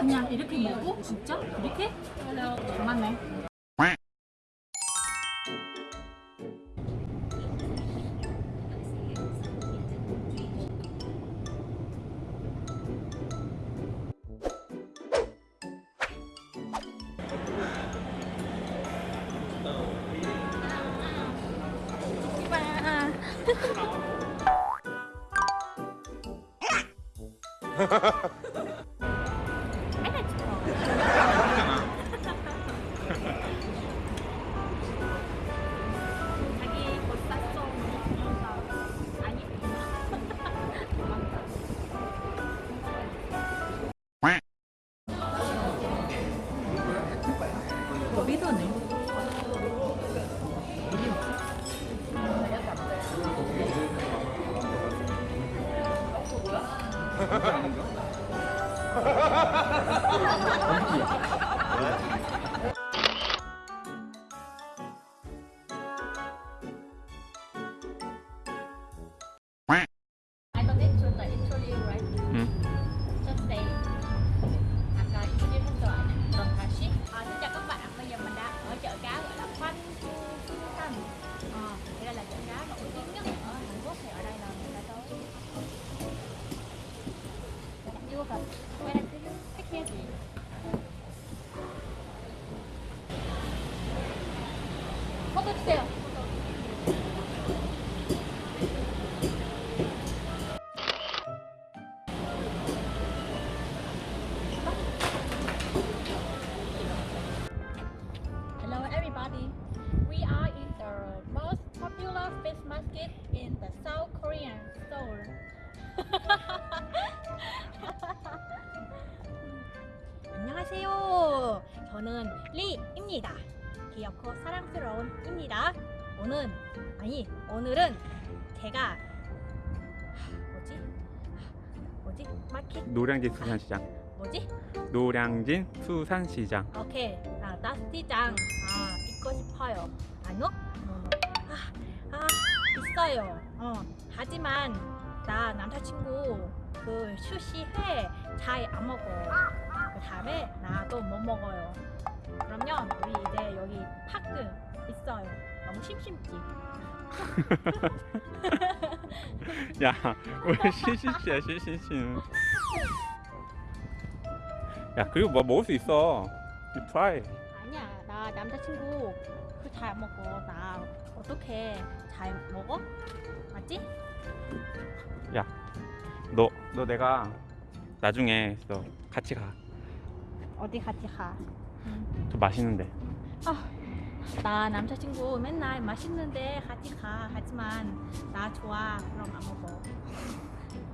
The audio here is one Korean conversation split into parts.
그냥 이렇게 먹고? 진짜? 이렇게? 잘 맞네. 자기 I 주세요. 안녕하세요. 저는 리입니다. 귀엽고 사랑스러운 입니다. 오늘 아니 오늘은 제가 하, 뭐지? 뭐지? 마켓? 노량진 수산시장. 뭐지? 노량진 수산시장. 오케이. 나 나스티장. 아 입고 싶어요. 아니요? 아, 아 비싸요. 어 하지만 나 남자친구 그 수시회 잘 안 먹어 그 다음에 나도 못 먹어요 그러면 우리 이제 여기 파크 있어요 너무 심심지 야, 왜 시시시야 시시시는? 야, 그리고 뭐 먹을 수 있어. You try. 아니야 나 남자친구 그 잘 안 먹어 나 어떻게 잘 먹어 맞지? 너, 너 내가 나중에 너 같이 가. 어디 같이 가? 좀 맛있는데. 나 남자친구 맨날 맛있는데 같이 가 하지만 나 좋아 그럼 안 먹어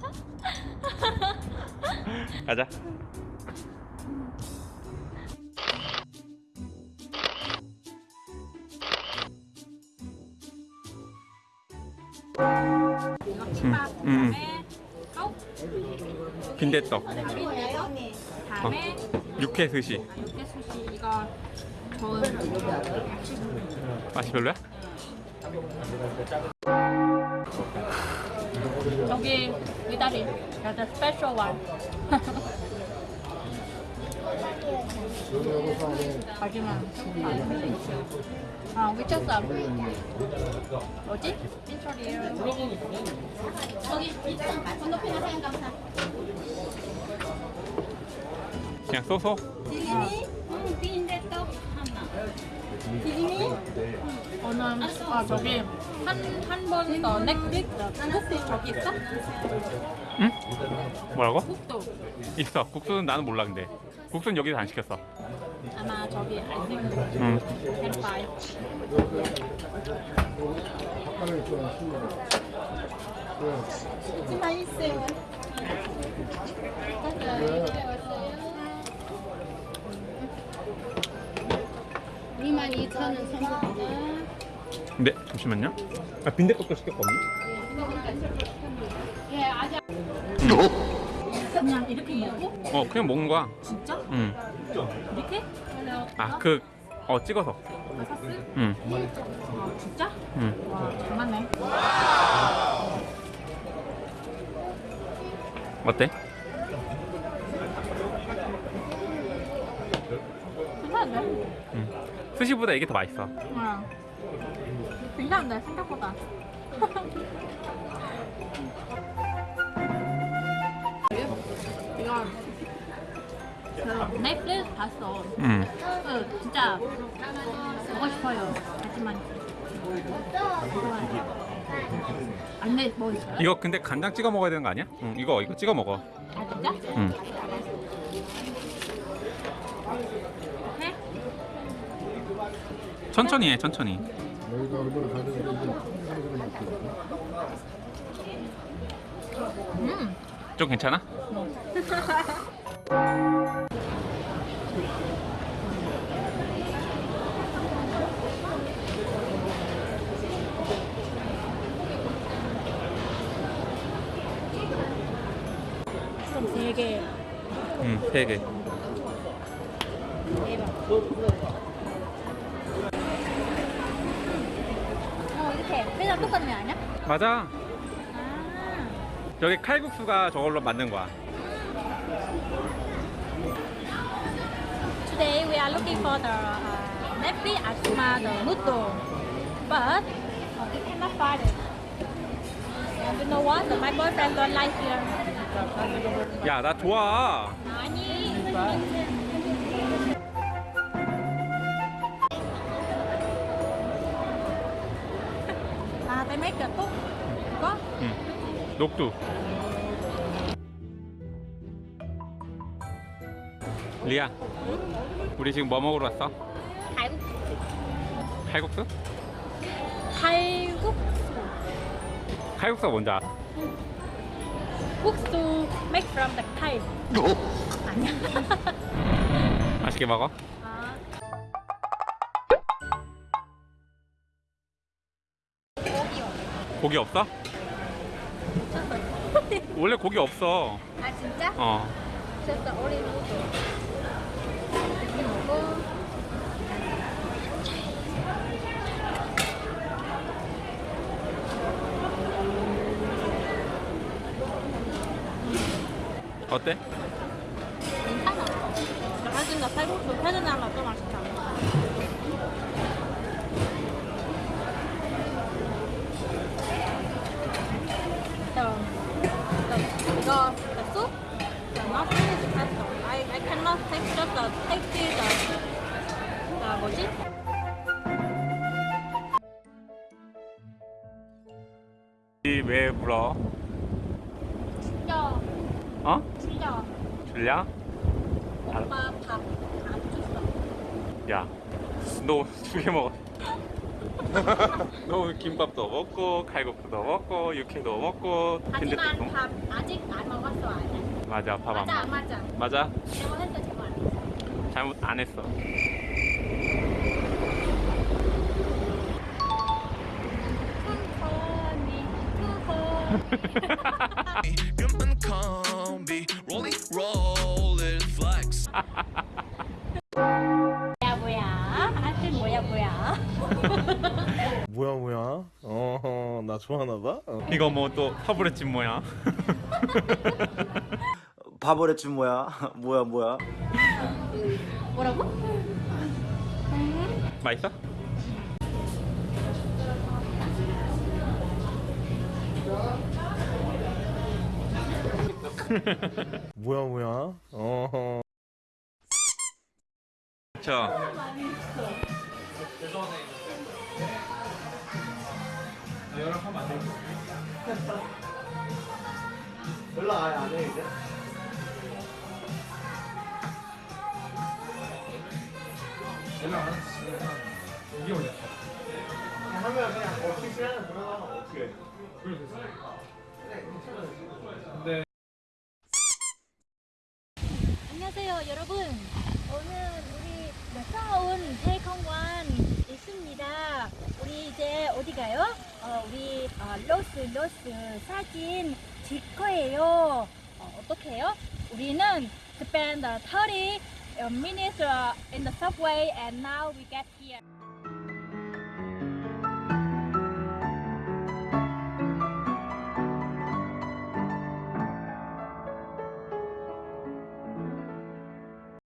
가자. 치밥, 음, 그다음에 떡, 빈대떡, 다음에 육회 스시. 육개 수시 이거 저은 맛이 별로야? 여기 the special one 마지막 아 미쳤어 뭐지? 핀처리에요 여기 건너편에 사연 감사 그냥 쏘쏘. 디즈니? 응, 빈대떡 하나 디즈니? 어느 아 저기 한 한 번 더 넥릭 국수 저기 있어? 응? 뭐라고? 국도 있어. 국수는 나는 몰라 근데. 국수는 여기서 안 시켰어. 아마 저기 맛있어요 22,000원 선물입니다. 네, 잠시만요. 아, 빈대떡도 시켰거든요. 예, 아직 그냥 이렇게 먹고? 어, 그냥 먹는 거야. 진짜? 응. 이렇게? 아, 그, 어, 찍어서. 소스? 응, 아 진짜? 응. 와 장난네 어때? 괜찮은데? 음. 스시보다 이게 더 맛있어. 응. 괜찮은데 생각보다. 넷플릭스 봤어. 음. 그 진짜 먹고 싶어요. 하지만. 안돼 뭐 있어요? 이거 근데 간장 찍어 먹어야 되는 거 아니야? 응, 이거 이거 찍어 먹어. 아 진짜? 응. 해? 천천히 해, 천천히. 여기가 얼마나 가는지 음. 좀 괜찮아? 그 개. 응, 세 개. 대박. 어 이렇게 회장 똑같은 애 아니야? 맞아. 아. 여기 칼국수가 저걸로 만든 거야. are looking for the uh, Nepli Asuma the noodle, but uh, we cannot find it. And you know what? My boyfriend don't like here. 야, 나 좋아. 아니. 아, they make the cook. Có. 응. 녹두. 리아, 우리 지금 뭐 먹으러 왔어? 칼국수. 칼국수? 칼국수. 칼국수가 뭔지 알아? 국수 make from the Thai. 아니야. 맛있게 먹어? 아. 고기 없어? 원래 고기 없어. 아 진짜? 어. noodle. 이렇게 먹고. 어때? 괜찮아. 나중에 칼국수 패드나면 또 맛있다. 이거 Tasty the, the 뭐지? 이왜 물어? 어? 진짜 줄랴? 엄마 밥안 줬어. 야, 너 두 개 먹어. 너 오늘 김밥도 먹고 칼국수도 먹고 육회도 먹고 하지만. 밥 아직 안 먹었어? 맞아, 밥 안 맞아. 맞아. 맞아? 했어 정말. 잘못 안 했어. 콩콩이 콩콩. 뭐야? 뭐야 뭐야? 어허 나 좋아하나 봐? 어. 이거 뭐또 타브레집 뭐야? 바보랬지 뭐야 뭐야 뭐야 뭐라고? 맛있어? 뭐야 뭐야? 어허 저 연락 아예 안해 이제? 하면 그냥 어떻게 하나 들어가면 어떻게 안녕하세요 여러분. 오늘 우리 무서운 태공원 있습니다. 우리 이제 어디 가요? 어, 우리 어, 로스 로스 사진 찍 거예요. 어, 어떻게 해요? 우리는 spend 30 minutes uh, in the subway and now we get here.